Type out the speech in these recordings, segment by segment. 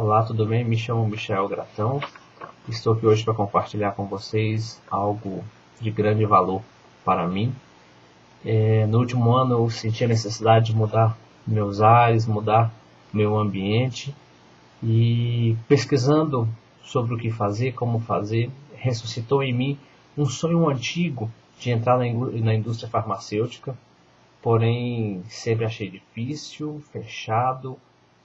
Olá, tudo bem? Me chamo Michel Gratão. Estou aqui hoje para compartilhar com vocês algo de grande valor para mim. É, no último ano eu senti a necessidade de mudar meus ares, mudar meu ambiente e pesquisando sobre o que fazer, como fazer, ressuscitou em mim um sonho antigo de entrar na indústria farmacêutica, porém sempre achei difícil, fechado,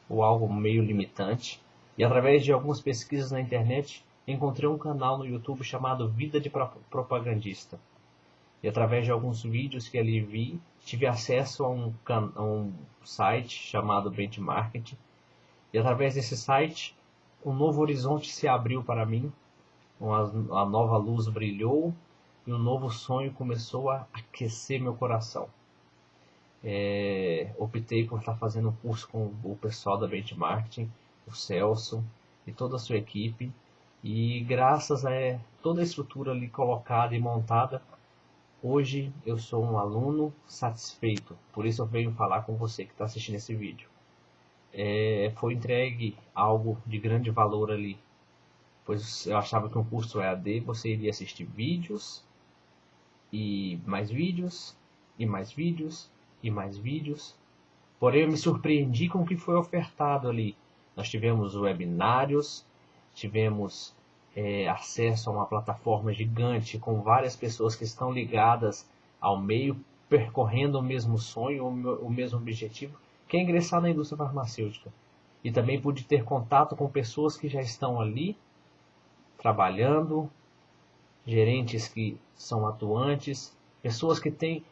ou algo meio limitante. E através de algumas pesquisas na internet, encontrei um canal no YouTube chamado Vida de Propagandista. E através de alguns vídeos que ali vi, tive acesso a um, a um site chamado Benchmarket. E através desse site, um novo horizonte se abriu para mim, a nova luz brilhou e um novo sonho começou a aquecer meu coração é, optei por estar fazendo um curso com o pessoal da Benchmarking, o Celso e toda a sua equipe. E graças a toda a estrutura ali colocada e montada, hoje eu sou um aluno satisfeito. Por isso eu venho falar com você que está assistindo esse vídeo. É, foi entregue algo de grande valor ali, pois eu achava que um curso EAD você iria assistir vídeos e mais vídeos e mais vídeos e mais vídeos. Porém, eu me surpreendi com o que foi ofertado ali. Nós tivemos webinários, tivemos é, acesso a uma plataforma gigante com várias pessoas que estão ligadas ao meio, percorrendo o mesmo sonho, o mesmo objetivo, que é ingressar na indústria farmacêutica. E também pude ter contato com pessoas que já estão ali, trabalhando, gerentes que são atuantes, pessoas que têm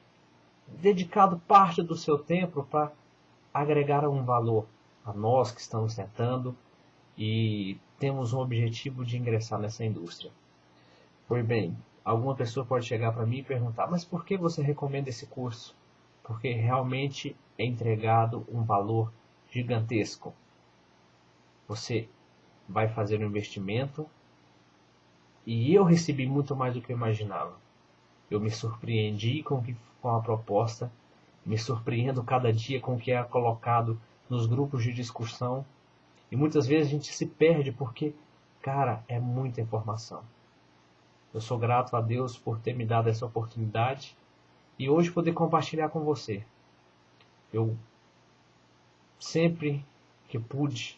dedicado parte do seu tempo para agregar um valor a nós que estamos tentando e temos um objetivo de ingressar nessa indústria. Pois bem, alguma pessoa pode chegar para mim e perguntar, mas por que você recomenda esse curso? Porque realmente é entregado um valor gigantesco. Você vai fazer um investimento e eu recebi muito mais do que eu imaginava. Eu me surpreendi com, que, com a proposta, me surpreendo cada dia com o que é colocado nos grupos de discussão. E muitas vezes a gente se perde porque, cara, é muita informação. Eu sou grato a Deus por ter me dado essa oportunidade e hoje poder compartilhar com você. Eu sempre que pude,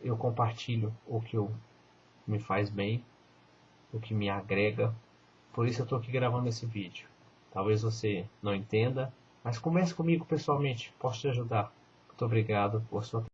eu compartilho o que eu, me faz bem, o que me agrega, por isso eu estou aqui gravando esse vídeo. Talvez você não entenda, mas comece comigo pessoalmente, posso te ajudar. Muito obrigado por sua